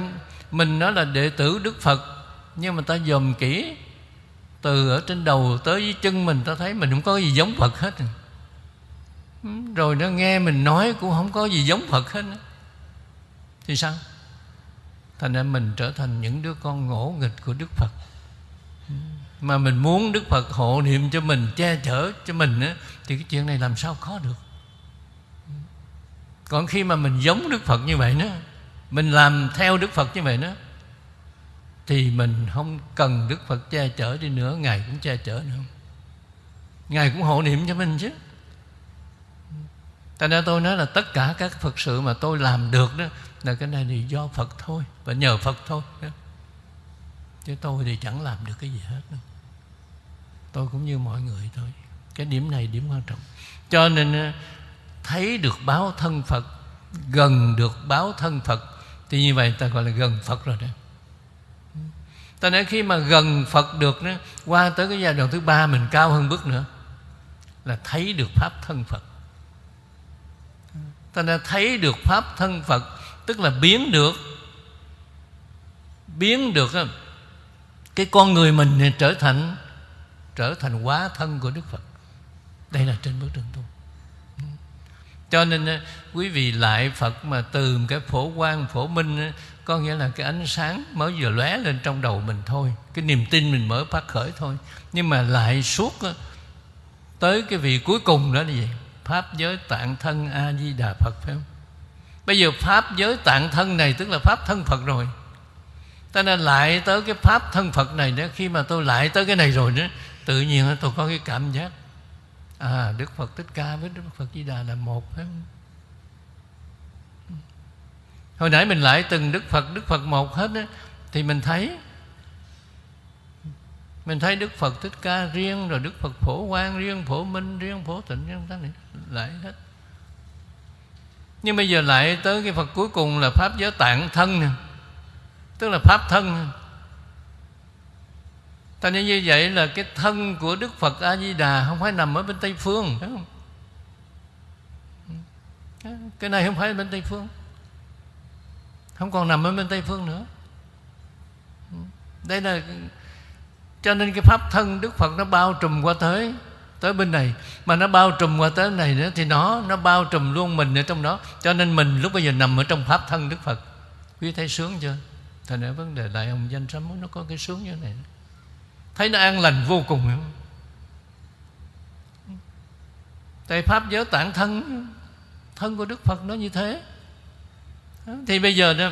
mình nói là đệ tử đức phật, nhưng mà ta dòm kỹ từ ở trên đầu tới dưới chân mình ta thấy mình không có gì giống Phật hết. Ừ, rồi nó nghe mình nói cũng không có gì giống Phật hết thì sao? Thành ra mình trở thành những đứa con ngỗ nghịch của Đức Phật. Ừ, mà mình muốn Đức Phật hộ niệm cho mình che chở cho mình á, thì cái chuyện này làm sao có được? Ừ. Còn khi mà mình giống Đức Phật như vậy nữa mình làm theo Đức Phật như vậy nữa thì mình không cần Đức Phật che chở đi nữa, Ngài cũng che chở nữa. Ngài cũng hộ niệm cho mình chứ. Tại ra tôi nói là tất cả các Phật sự mà tôi làm được đó Là cái này thì do Phật thôi Và nhờ Phật thôi đó. Chứ tôi thì chẳng làm được cái gì hết đâu. Tôi cũng như mọi người thôi. Cái điểm này điểm quan trọng. Cho nên ờ, thấy được báo thân Phật, Gần được báo thân Phật, Thì như vậy ta gọi là gần Phật rồi đó. Ta nói khi mà gần Phật được đó, Qua tới cái giai đoạn thứ ba Mình cao hơn bước nữa Là thấy được Pháp thân Phật. Ta đã thấy được Pháp thân Phật Tức là biến được Biến được Cái con người mình trở thành Trở thành quá thân của Đức Phật. Đây là trên bước đường tu. Cho nên quý vị lại Phật mà từ cái phổ quang phổ minh có nghĩa là cái ánh sáng mới vừa lóe lên trong đầu mình thôi. Cái niềm tin mình mới phát khởi thôi. Nhưng mà lại suốt tới cái vị cuối cùng đó là gì? Pháp giới tạng thân a di đà phật, phải không? Bây giờ pháp giới tạng thân này tức là pháp thân phật rồi. Cho nên lại tới cái pháp thân phật này nữa. Khi mà tôi lại tới cái này rồi đó tự nhiên tôi có cái cảm giác à đức phật thích ca với đức phật di đà là một, phải không? Hồi nãy mình lại từng đức phật đức phật một hết á, thì mình thấy mình thấy đức phật thích ca riêng, rồi đức phật phổ quang riêng, phổ minh riêng, phổ tịnh riêng ta này lại hết. Nhưng bây giờ lại tới cái phật cuối cùng là pháp giới tạng thân nè. Tức là pháp thân. Ta nên như vậy là cái thân của đức phật a di đà không phải nằm ở bên tây phương, phải không? Cái này không phải bên tây phương không còn nằm ở bên tây phương nữa. Ừ. Đây là cho nên cái pháp thân đức phật nó bao trùm qua tới tới bên này. Mà nó bao trùm qua tới này nữa thì nó nó bao trùm luôn mình ở trong đó. Cho nên mình lúc bây giờ nằm ở trong pháp thân đức phật. Quý thấy sướng chưa? Thành ra vấn đề đại hồng danh sám nó có cái sướng như thế này. Thấy nó an lành vô cùng không? tại pháp giới tạng thân thân của đức phật nó như thế thì bây giờ đó,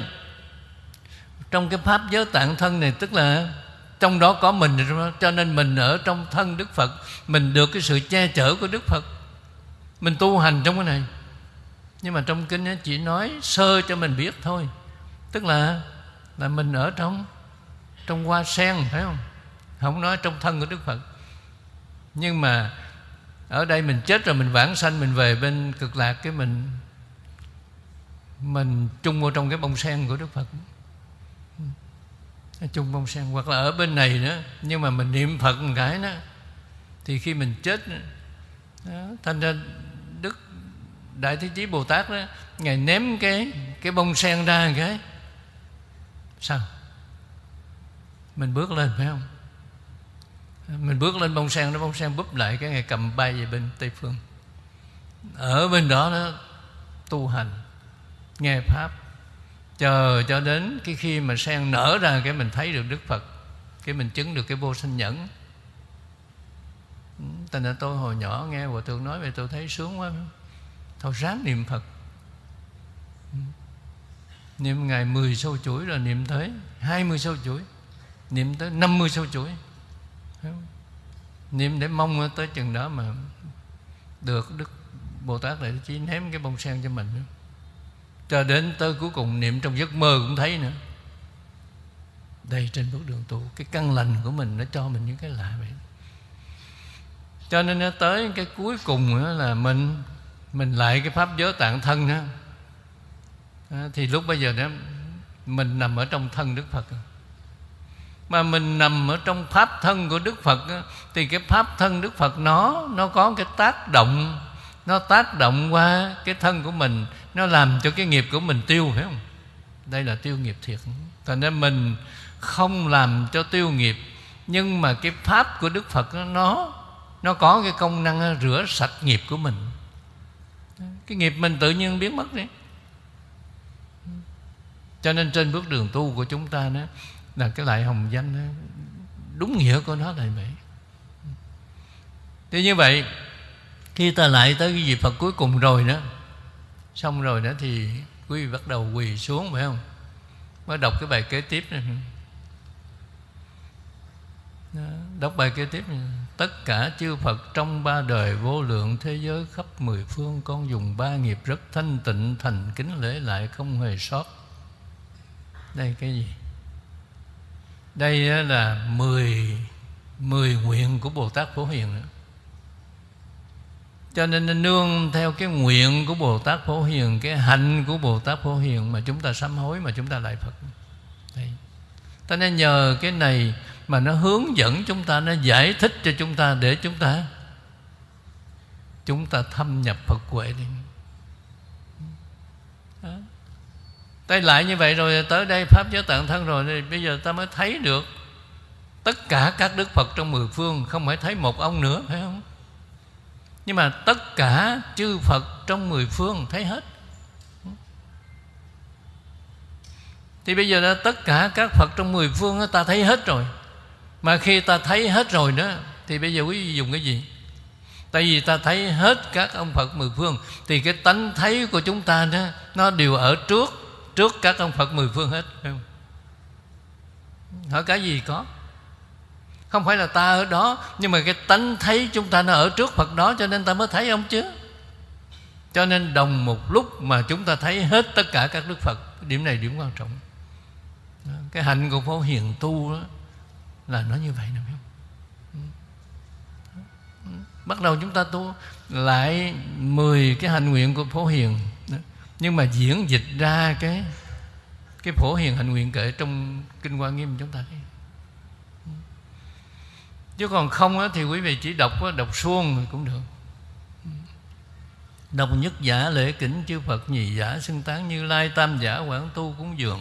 trong cái pháp giới tạng thân này, tức là trong đó có mình cho nên mình ở trong thân đức phật, mình được cái sự che chở của đức phật. Mình tu hành trong cái này. Nhưng mà trong kinh chỉ nói sơ cho mình biết thôi. Tức là là mình ở trong trong hoa sen, phải không? Không nói trong thân của đức phật. Nhưng mà ở đây mình chết rồi, mình vãng sanh, mình về bên cực lạc cái mình mình chung vào trong cái bông sen của đức phật. Chung bông sen hoặc là ở bên này nữa nhưng mà mình niệm phật một cái đó thì khi mình chết đó, thành ra đức đại thế chí bồ tát đó ngài ném cái cái bông sen ra một cái. Sao? Mình bước lên phải không? Mình bước lên bông sen nó bông sen búp lại cái ngày cầm bay về bên tây phương. Ở bên đó nó tu hành nghe pháp. Chờ cho đến cái khi mà sen nở ra cái mình thấy được đức phật, cái mình chứng được cái vô sinh nhẫn. Ừ, thành ra tôi hồi nhỏ nghe Hòa Thượng nói về tôi thấy sướng quá. Thôi ráng niệm Phật. Ừ. Niệm ngày 10 sâu chuỗi rồi niệm tới 20 sâu chuỗi, Niệm tới 50 sâu chuỗi. Niệm để mong tới chừng đó mà Được Đức Bồ Tát đại chỉ ném cái bông sen cho mình. nữa cho đến tới cuối cùng niệm trong giấc mơ cũng thấy nữa. Đây trên bước đường tu cái căn lành của mình nó cho mình những cái lạ vậy. Cho nên nó tới cái cuối cùng nữa là mình mình lại cái pháp giới tạng thân đó thì lúc bây giờ đó mình nằm ở trong thân Đức Phật. Mà mình nằm ở trong pháp thân của Đức Phật đó, thì cái pháp thân Đức Phật nó nó có cái tác động nó tác động qua cái thân của mình nó làm cho cái nghiệp của mình tiêu phải không? Đây là tiêu nghiệp thiệt. Thành nên mình không làm cho tiêu nghiệp nhưng mà cái pháp của đức phật nó nó có cái công năng rửa sạch nghiệp của mình. Cái nghiệp mình tự nhiên biến mất đi. Cho nên trên bước đường tu của chúng ta đó là cái lại hồng danh đó, đúng nghĩa của nó là vậy. Thì như vậy khi ta lại tới cái dịp Phật cuối cùng rồi đó xong rồi đó thì quý vị bắt đầu quỳ xuống phải không? Mới đọc cái bài kế tiếp này. Đó, đọc bài kế tiếp này. tất cả chư Phật trong ba đời vô lượng thế giới khắp mười phương con dùng ba nghiệp rất thanh tịnh thành kính lễ lại không hề sót. Đây cái gì? Đây là mười mười nguyện của Bồ Tát Phổ Hiền nữa cho nên nương theo cái nguyện của Bồ Tát Phổ Hiền, Cái hạnh của Bồ Tát Phổ Hiền Mà chúng ta sám hối, mà chúng ta lại Phật. Đấy. ta nên nhờ cái này Mà nó hướng dẫn chúng ta, Nó giải thích cho chúng ta Để chúng ta Chúng ta thâm nhập Phật huệ đi. Tay lại như vậy rồi, Tới đây Pháp giới tạng thân rồi, thì Bây giờ ta mới thấy được Tất cả các Đức Phật trong mười phương, Không phải thấy một ông nữa, phải không nhưng mà tất cả chư Phật trong mười phương thấy hết Thì bây giờ đó, tất cả các Phật trong mười phương đó, ta thấy hết rồi Mà khi ta thấy hết rồi đó Thì bây giờ quý vị dùng cái gì? Tại vì ta thấy hết các ông Phật mười phương Thì cái tánh thấy của chúng ta đó Nó đều ở trước Trước các ông Phật mười phương hết không? Hỏi cái gì có không phải là ta ở đó, nhưng mà cái tánh thấy chúng ta nó ở trước phật đó, cho nên ta mới thấy ông chứ? Cho nên đồng một lúc mà chúng ta thấy hết tất cả các đức phật, điểm này điểm quan trọng. Cái hạnh của phổ hiền tu đó, là nó như vậy nè bắt đầu chúng ta tu lại 10 cái hạnh nguyện của phổ hiền. Nhưng mà diễn dịch ra cái cái phổ hiền hạnh nguyện kể trong kinh hoa nghiêm chúng ta thấy chứ còn không á, thì quý vị chỉ đọc đọc suông cũng được. Đọc nhất giả lễ kính chư Phật nhị giả xưng tán như lai tam giả quảng tu cúng dường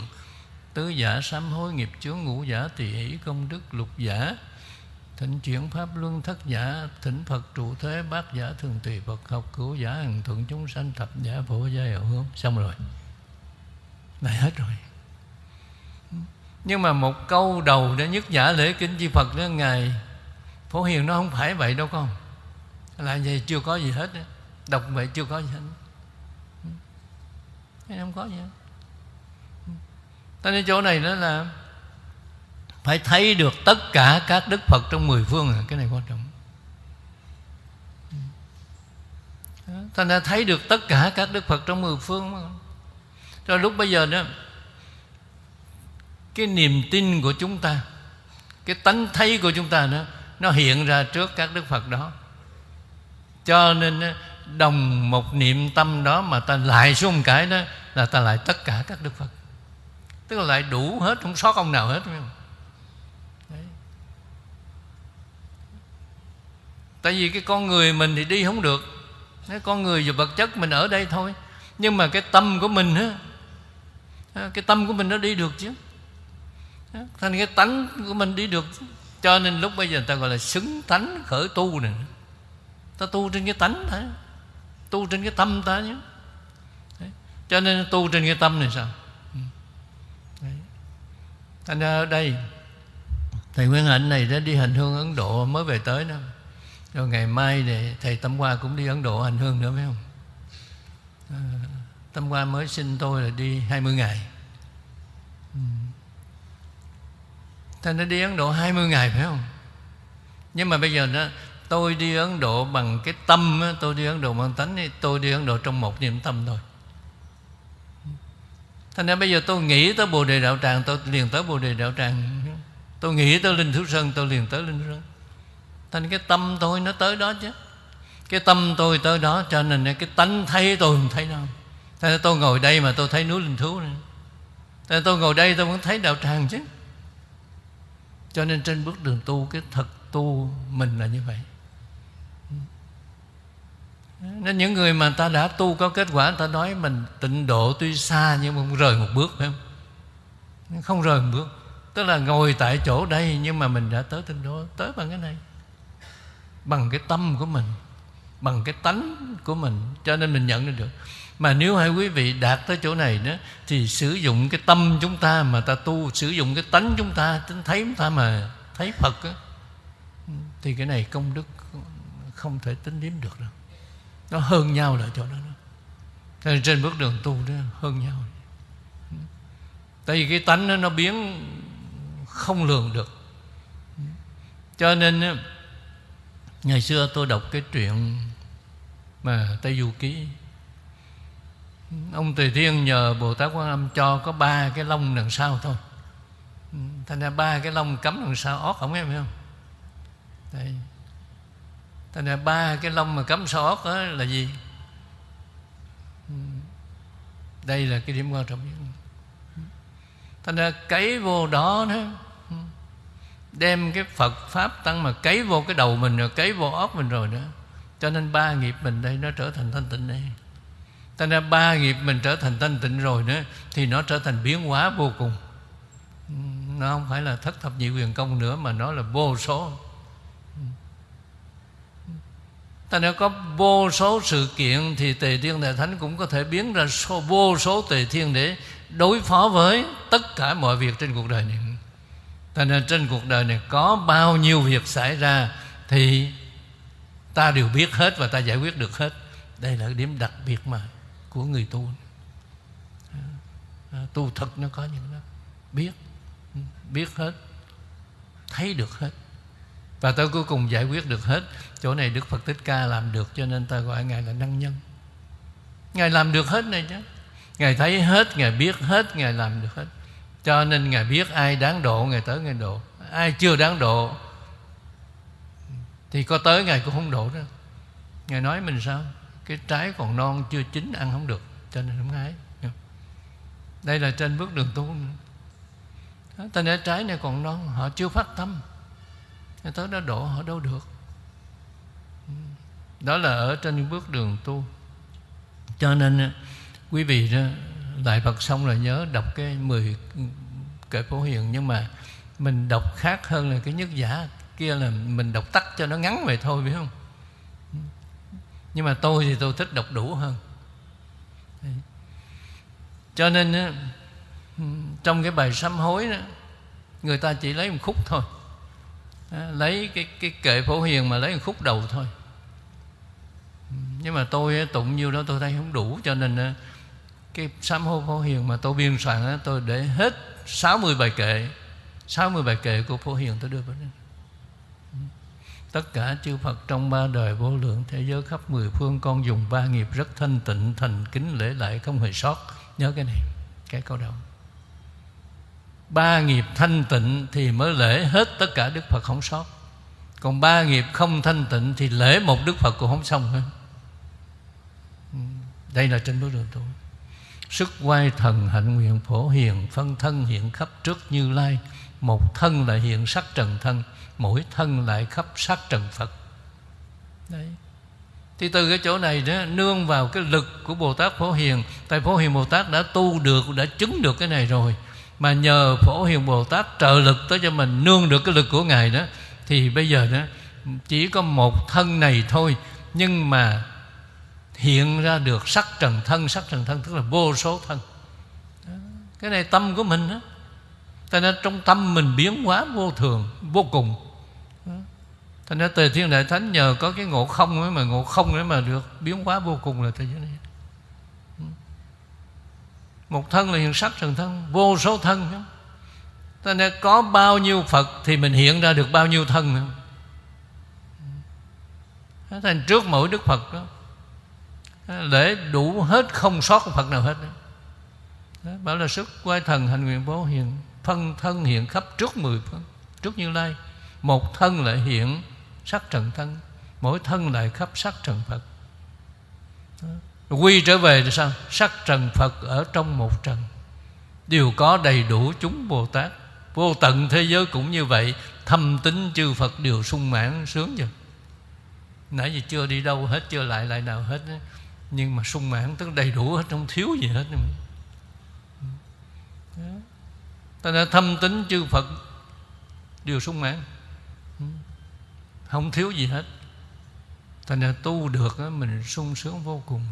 tứ giả sám hối nghiệp chướng ngũ giả tỳ hỷ công đức lục giả thỉnh chuyển pháp luân thất giả thỉnh Phật trụ thế bát giả thường tùy Phật học cửu giả hằng thuận chúng sanh thập giả phổ gia hậu hướng xong rồi. Này hết rồi. Nhưng mà một câu đầu đã nhất giả lễ kính chư Phật đó ngài phổ hiền nó không phải vậy đâu con. Là vậy chưa có gì hết đọc vậy chưa có gì hết. Không có gì hết. Ta nên chỗ này đó là phải thấy được tất cả các đức phật trong mười phương à. cái này quan trọng. Ta đã thấy được tất cả các đức phật trong mười phương rồi lúc bây giờ đó, cái niềm tin của chúng ta, cái tánh thấy của chúng ta đó nó hiện ra trước các đức phật đó. Cho nên đồng một niệm tâm đó mà ta lại xuống một cái đó là ta lại tất cả các đức phật. Tức là lại đủ hết, không sót ông nào hết không? Đấy. tại vì cái con người mình thì đi không được. Cái con người và vật chất mình ở đây thôi. Nhưng mà cái tâm của mình á cái tâm của mình nó đi được chứ. Thành cái tánh của mình đi được cho nên lúc bây giờ người ta gọi là xứng tánh khởi tu này ta tu trên cái tánh thôi. Tu trên cái tâm ta nhé cho nên tu trên cái tâm này sao? Ừ. Thành ra ở đây thầy Nguyên Hạnh này đã đi hành hương Ấn Độ mới về tới đó. Rồi ngày mai thì thầy Tâm Hoa cũng đi Ấn Độ hành hương nữa phải không? À, Tâm Hoa mới xin tôi là đi 20 ngày. Thành nó đi Ấn Độ 20 ngày, phải không? Nhưng mà bây giờ đó, Tôi đi Ấn Độ bằng cái tâm Tôi đi Ấn Độ bằng tánh Tôi đi Ấn Độ trong một niệm tâm thôi. Thành ra bây giờ tôi nghĩ tới Bồ Đề Đạo Tràng, Tôi liền tới Bồ Đề Đạo Tràng. Tôi nghĩ tới Linh Thú Sơn, Tôi liền tới Linh Thú Sơn. Thành cái tâm tôi nó tới đó chứ. Cái tâm tôi tới đó, Cho nên cái tánh thấy tôi không thấy đâu Thành ra tôi ngồi đây mà tôi thấy núi Linh Thú này Thành ra tôi ngồi đây tôi vẫn thấy Đạo Tràng chứ. Cho nên trên bước đường tu, Cái thật tu mình là như vậy. Nên những người mà ta đã tu có kết quả, ta nói mình tịnh độ tuy xa nhưng mà không rời một bước, phải không? Không rời một bước. Tức là ngồi tại chỗ đây nhưng mà mình đã tới tịnh độ, tới bằng cái này. Bằng cái tâm của mình, bằng cái tánh của mình. Cho nên mình nhận được mà nếu hai quý vị đạt tới chỗ này đó thì sử dụng cái tâm chúng ta mà ta tu sử dụng cái tánh chúng ta tính thấy chúng ta mà thấy phật đó, thì cái này công đức không thể tính đếm được đâu. Nó hơn nhau là chỗ đó nên trên bước đường tu đó hơn nhau. Tại vì cái tánh đó, nó biến không lường được. Cho nên ngày xưa tôi đọc cái chuyện mà tây du ký ông tùy thiên nhờ bồ tát quan âm cho có ba cái lông đằng sau thôi. Ừ, thành ra ba cái lông cắm đằng sau ót không em hiểu không? Đây. thành ra ba cái lông mà cắm sau ót đó là gì? Ừ. Đây là cái điểm quan trọng nhất. Thành ra cấy vô đó đó ừ. đem cái Phật pháp tăng mà cấy vô cái đầu mình rồi, cấy vô óc mình rồi nữa cho nên ba nghiệp mình đây nó trở thành thanh tịnh đây. Thành ra ba nghiệp mình trở thành thanh tịnh rồi nữa Thì nó trở thành biến hóa vô cùng. Nó không phải là thất thập nhị quyền công nữa Mà nó là vô số. Thành ra có vô số sự kiện Thì Tề Thiên Đại Thánh cũng có thể biến ra số, vô số Tề Thiên Để đối phó với tất cả mọi việc trên cuộc đời này. Thành ra trên cuộc đời này có bao nhiêu việc xảy ra Thì ta đều biết hết và ta giải quyết được hết. Đây là điểm đặc biệt mà của người tu. À, tu thật nó có những đó biết biết hết, thấy được hết. Và tới cuối cùng giải quyết được hết, chỗ này đức phật thích ca làm được cho nên ta gọi ngài là năng nhân. Ngài làm được hết này chứ. Ngài thấy hết, ngài biết hết, ngài làm được hết. Cho nên ngài biết ai đáng độ, ngài tới ngài độ. Ai chưa đáng độ, thì có tới ngài cũng không độ đâu. Ngài nói mình sao? Cái trái còn non chưa chín ăn không được, cho nên không hái đây là trên bước đường tu. Ta nói trái này còn non, họ chưa phát tâm. Người tới đó đổ, họ đâu được. Đó là ở trên bước đường tu. Cho nên quý vị đó đại Phật xong là nhớ đọc cái 10 kệ phổ hiền, nhưng mà mình đọc khác hơn là cái nhất giả kia là mình đọc tắt cho nó ngắn vậy thôi phải không? Nhưng mà tôi thì tôi thích đọc đủ hơn. Cho nên trong cái bài sám hối đó, người ta chỉ lấy một khúc thôi. Lấy cái cái kệ phổ hiền mà lấy một khúc đầu thôi. Nhưng mà tôi tụng nhiêu đó tôi thấy không đủ, cho nên cái sám hối phổ hiền mà tôi biên soạn tôi để hết 60 bài kệ 60 bài kệ của phổ hiền tôi đưa vào đây. Tất cả chư Phật trong ba đời vô lượng thế giới khắp mười phương Con dùng ba nghiệp rất thanh tịnh, Thành kính lễ lại không hề sót. Nhớ cái này, Cái câu đầu. Ba nghiệp thanh tịnh Thì mới lễ hết tất cả Đức Phật không sót. Còn ba nghiệp không thanh tịnh Thì lễ một Đức Phật cũng không xong hết. Ừ, đây là trên bước đường tu Sức quay thần hạnh nguyện phổ hiền, Phân thân hiện khắp trước như lai. Một thân là hiện sắc trần thân mỗi thân lại khắp sát trần Phật. Đấy. Thì từ cái chỗ này đó, nương vào cái lực của Bồ Tát Phổ Hiền. Tại Phổ Hiền Bồ Tát đã tu được, đã chứng được cái này rồi. Mà nhờ Phổ Hiền Bồ Tát trợ lực tới cho mình nương được cái lực của ngài đó, thì bây giờ đó, chỉ có một thân này thôi. Nhưng mà hiện ra được sắc trần thân, sắc trần thân tức là vô số thân. Cái này tâm của mình đó. Cho nên trong tâm mình biến hóa vô thường, vô cùng. Thành ra Tề Thiên Đại Thánh nhờ có cái ngộ không ấy mà ngộ không ấy mà được biến hóa vô cùng là thế giới này. Một thân là hiện sắc trần thân, vô số thân. Cho nên có bao nhiêu Phật thì mình hiện ra được bao nhiêu thân. Thành trước mỗi Đức Phật đó Để đủ hết không sót Phật nào hết đó. Đó, Bảo là sức quay thần hành nguyện bố hiện Phân thân hiện khắp trước mười phương Trước như lai một thân lại hiện sắc trần thân, mỗi thân lại khắp sắc trần phật. Quy trở về thì sao? Sắc trần phật ở trong một trần. Đều có đầy đủ chúng bồ tát vô tận thế giới cũng như vậy, thâm tính chư phật đều sung mãn, sướng chưa nãy giờ chưa đi đâu hết, chưa lại lại nào hết nhưng mà sung mãn, tức đầy đủ hết, không thiếu gì hết ta đã thâm tính chư phật đều sung mãn không thiếu gì hết. Thành ra tu được mình sung sướng vô cùng.